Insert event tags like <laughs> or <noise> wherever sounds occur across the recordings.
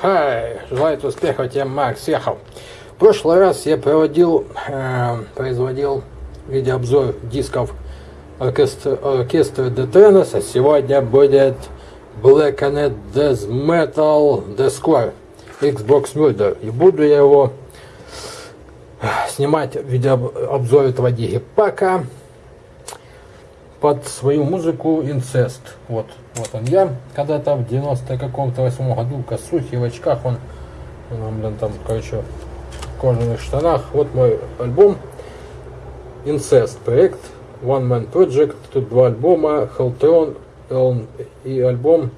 Хай, желаю успехов тебе, Макс Ехал. В прошлый раз я проводил, э, производил видеообзор дисков оркестра, оркестра Detenes, а сегодня будет Black and Death Metal Deathcore Xbox Murder. И буду я его снимать видеообзор этого дигипака под свою музыку инцест. Вот, вот он я. Когда-то в 90 каком-то восьмом году в косухе, в очках он, он, блин, там, короче, в кожаных штанах. Вот мой альбом Incest проект One Man Project. Тут два альбома Helltron и альбом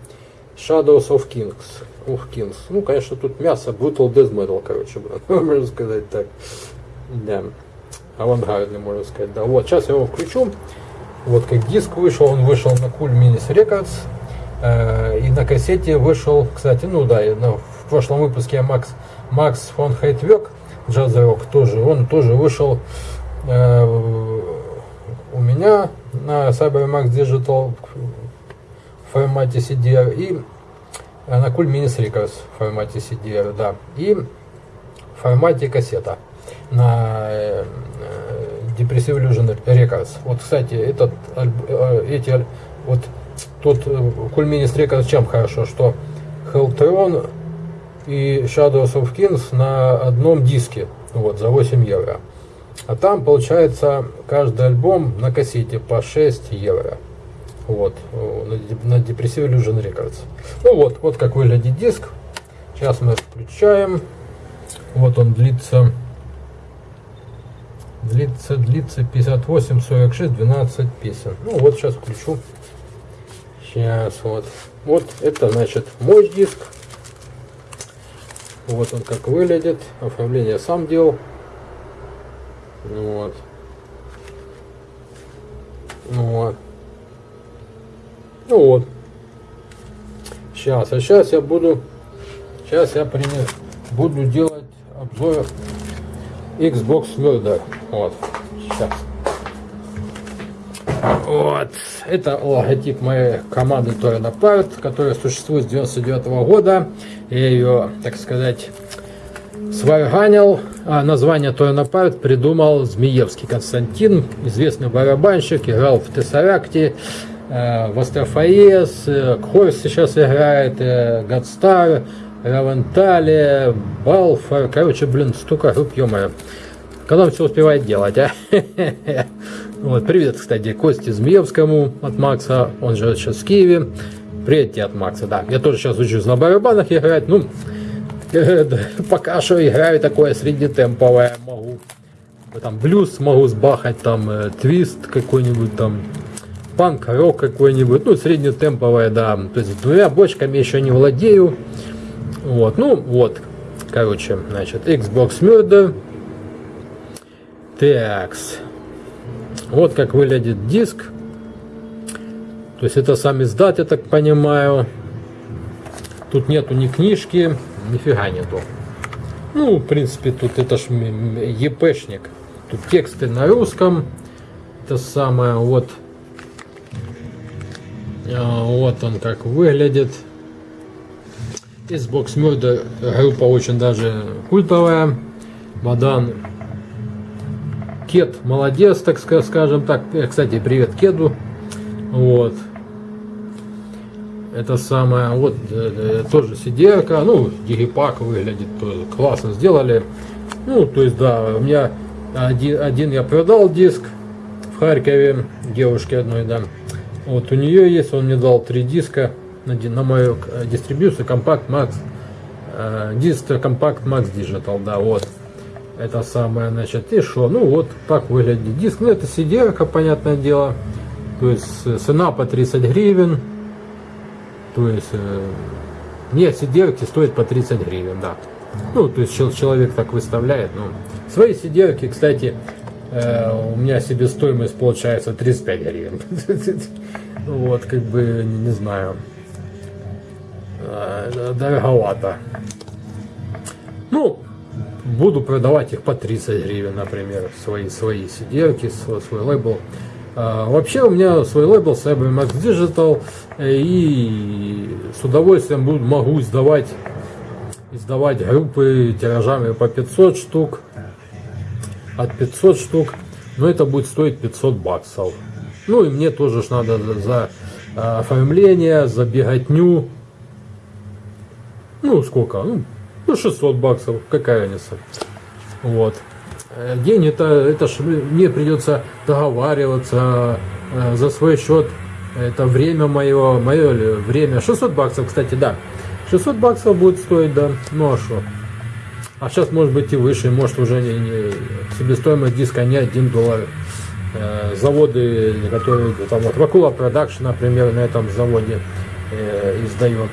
Shadows of Kings. Ух, Kings. Ну, конечно, тут мясо, Brutal Death Metal, короче, <laughs> можно сказать так. Да. Авангардный, можно сказать. Да, вот, сейчас я его включу. Вот как диск вышел, он вышел на Cool Minis Records. Э, и на кассете вышел, кстати, ну да, в прошлом выпуске Макс, Макс фон Хейтвек, джазовик тоже, он тоже вышел э, у меня на CyberMax Digital в формате CDR и на Cool Minis Records в формате CDR, да, и в формате кассета на э, Depressive Illusion Records. Вот, кстати, этот, э, эти, вот тут Culminis э, Records чем хорошо, что Helltron и Shadows of Kings на одном диске, вот, за 8 евро. А там получается каждый альбом на кассете по 6 евро. Вот, на, на Depressive Illusion Records. Ну вот, вот как выглядит диск. Сейчас мы включаем. Вот он длится длится, длится 58, 46, 12 песен. Ну вот сейчас включу. Сейчас вот. Вот это значит мой диск. Вот он как выглядит. Оформление сам делал. Вот. Ну вот. Ну вот. Сейчас. А сейчас я буду. Сейчас я принес, буду делать обзор Xbox Murder. Вот. Сейчас. Вот. Это логотип моей команды Torrent Apart, которая существует с 99 -го года. Я ее, так сказать, сварганил. А название Torrent Apart придумал Змеевский Константин, известный барабанщик, играл в Тессаракте, э, в Астрофаес, э, Хорс сейчас играет, э, Гадстар, Равентале, Балфор, короче, блин, столько групп, ё -моё. Когда он все успевает делать, а? <laughs> Вот, привет, кстати, Косте Змеевскому от Макса, он живет сейчас в Киеве. Привет тебе от Макса, да. Я тоже сейчас учусь на барабанах играть, ну, <laughs> пока что играю такое среднетемповое, могу. Там блюз могу сбахать, там э, твист какой-нибудь, там панк, рок какой-нибудь, ну, среднетемповое, да. То есть двумя бочками еще не владею. Вот, ну вот, короче, значит, Xbox Murder. Такс. Вот как выглядит диск. То есть это сам издат, я так понимаю. Тут нету ни книжки, нифига нету. Ну, в принципе, тут это ж епшник. Тут тексты на русском. Это самое, вот. А, вот он как выглядит. Xbox Murder группа очень даже культовая. Мадан Кет молодец, так скажем так. Э, кстати, привет Кеду. Вот. Это самое, вот э, э, тоже сидерка, ну, дигипак выглядит классно сделали. Ну, то есть, да, у меня один, один я продал диск в Харькове девушке одной, да. Вот у нее есть, он мне дал три диска на, на мою э, дистрибьюцию Compact Max э, диск Compact Max Digital, да, вот. Это самое, значит, и что? Ну вот так выглядит диск. Ну это cd понятное дело. То есть э, цена по 30 гривен. То есть нет, cd стоит по 30 гривен, да. Ну, то есть человек так выставляет. Ну, свои cd кстати, у меня себестоимость получается 35 гривен. <laughs> Вот, как бы, не знаю. Э, дороговато. Ну, буду продавать их по 30 гривен, например, свои, свои сиделки, свой, свой лейбл. А, вообще у меня свой лейбл CyberMax Digital, и с удовольствием буду, могу сдавать издавать группы тиражами по 500 штук, от 500 штук, но это будет стоить 500 баксов. Ну и мне тоже ж надо за, оформление, за беготню, ну сколько, ну 600 баксов, какая разница. Вот. Э, день это, это ж мне придется договариваться э, за свой счет. Это время мое, мое время. 600 баксов, кстати, да. 600 баксов будет стоить, да. Ну а что? А сейчас может быть и выше, может уже не, не себестоимость диска не 1 доллар. Э, заводы, которые там вот Вакула Production, например, на этом заводе э, издает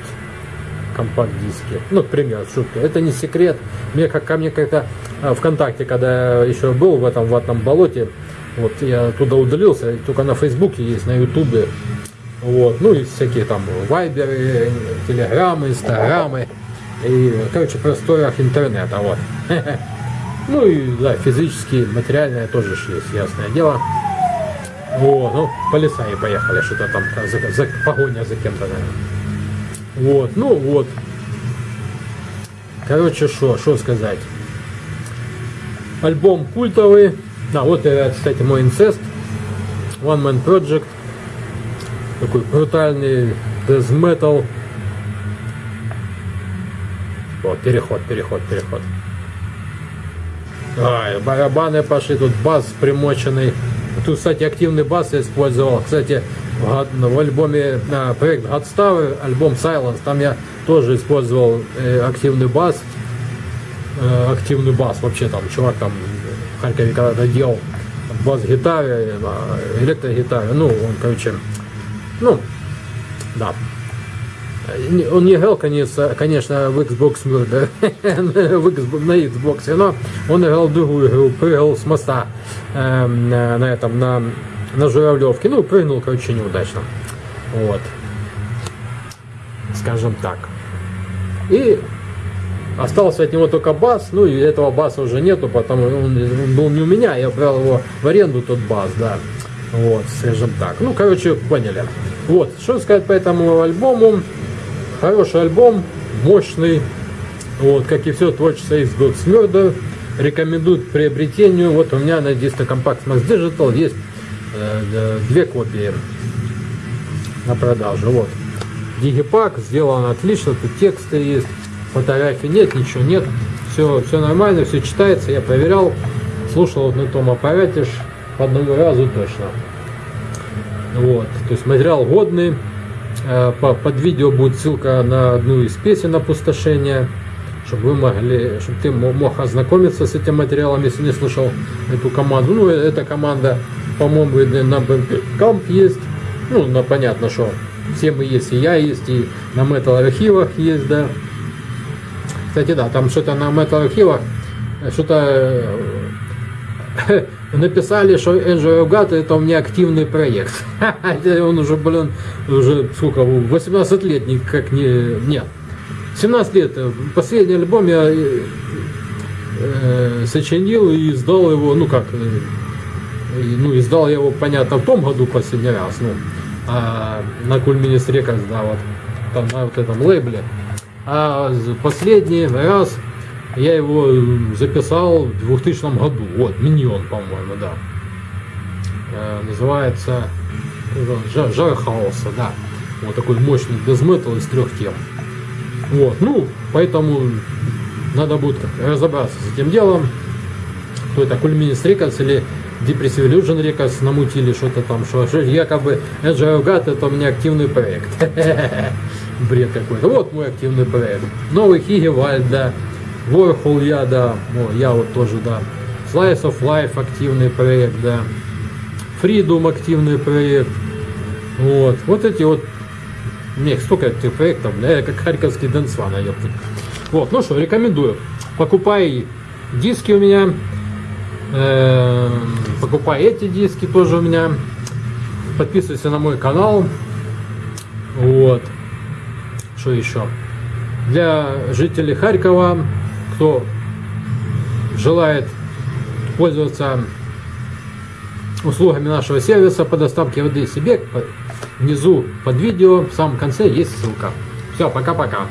компакт-диски. Ну, к примеру, шутка. Это не секрет. Мне как ко мне как-то а, ВКонтакте, когда я еще был в этом ватном болоте, вот я туда удалился, только на Фейсбуке есть, на Ютубе. Вот, ну и всякие там вайберы, телеграммы, инстаграмы. И, короче, просторах интернета, вот. <laughs> Ну и, да, физически, материальное тоже есть, ясное дело. Вот, ну, по леса и поехали, что-то там, за, за, погоня за кем-то, наверное. Вот, ну вот. Короче, что, что сказать. Альбом культовый. А, вот, это, кстати, мой инцест. One Man Project. Такой брутальный death metal. Вот, переход, переход, переход. Ай, барабаны пошли, тут бас примоченный. Тут, кстати, активный бас я использовал. Кстати, в альбоме а, проект Godstower, альбом Silence, там я тоже использовал э, активный бас. Э, активный бас вообще там, чувак там в Харькове когда-то делал бас-гитаре, э, электрогитаре, ну, он, короче, ну, да. Он не играл, конечно, конечно в Xbox <laughs> Murder, на Xbox, но он играл другую игру, прыгал с моста э, на этом, на на Журавлевке. Ну, прыгнул, короче, неудачно. Вот. Скажем так. И остался от него только бас. Ну, и этого баса уже нету, потому он, он был не у меня. Я брал его в аренду, тот бас, да. Вот, скажем так. Ну, короче, поняли. Вот, что сказать по этому альбому. Хороший альбом, мощный. Вот, как и все творчество из God's Murder. Рекомендуют к приобретению. Вот у меня на Disco Compact Max Digital есть две копии на продажу. Вот. Дигипак сделан отлично, тут тексты есть, фотографий нет, ничего нет. Все, все нормально, все читается, я проверял, слушал вот на том аппарате ж по одному разу точно. Вот, то есть материал годный. Э, под видео будет ссылка на одну из песен опустошения, чтобы вы могли, чтобы ты мог ознакомиться с этим материалом, если не слышал эту команду. Ну, эта команда по-моему, на Bandcamp есть. Ну, ну, понятно, что все мы есть, и я есть, и на Metal архивах есть, да. Кстати, да, там что-то на Metal архивах, что-то э, <laughs> написали, что Angel Gata это у меня активный проект. <laughs> Он уже, блин, уже сколько, 18 лет никак не... Нет, 17 лет. Последний альбом я э, э сочинил и издал его, ну как, э, ну, издал я его, понятно, в том году последний раз, ну, а, на Кульминис Рекордс, да, вот, там, на вот этом лейбле. А последний раз я его записал в 2000 году, вот, Миньон, по-моему, да. А, называется Жар, Жар Хаоса, да. Вот такой мощный дезметал из трех тем. Вот, ну, поэтому надо будет разобраться с этим делом. Кто это, Кульминис Рекордс или Depressive Illusion Records намутили что-то там, что, что якобы Agile God это у меня активный проект. <laughs> Бред какой-то. Вот мой активный проект. Новый Хигевальд, да. Warhol я, да. О, я вот тоже, да. Slice of Life активный проект, да. Freedom активный проект. Вот. Вот эти вот. Мне столько этих проектов, бля, как харьковский Дэнсван, Вот, ну что, рекомендую. Покупай диски у меня. Эм, покупай эти диски тоже у меня. Подписывайся на мой канал. Вот. Что еще? Для жителей Харькова, кто желает пользоваться услугами нашего сервиса по доставке воды себе, внизу под видео в самом конце есть ссылка. Все, пока-пока.